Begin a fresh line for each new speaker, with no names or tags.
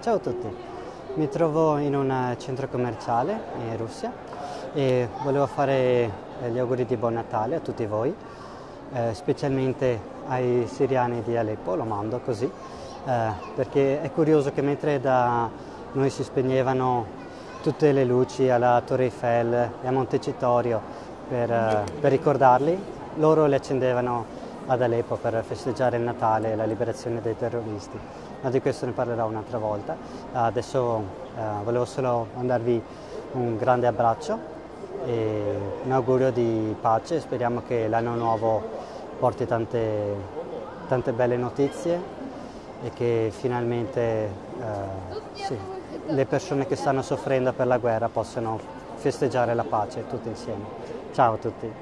Ciao a tutti, mi trovo in un centro commerciale in Russia e volevo fare eh, gli auguri di buon Natale a tutti voi, eh, specialmente ai siriani di Aleppo, lo mando così, eh, perché è curioso che mentre da noi si spegnevano tutte le luci alla Torre Eiffel e a Montecitorio per, eh, per ricordarli, loro le accendevano ad Aleppo per festeggiare il Natale e la liberazione dei terroristi, ma di questo ne parlerò un'altra volta. Adesso eh, volevo solo mandarvi un grande abbraccio e un augurio di pace, speriamo che l'anno nuovo porti tante, tante belle notizie e che finalmente eh, sì, le persone che stanno soffrendo per la guerra possano festeggiare la pace tutti insieme. Ciao a tutti.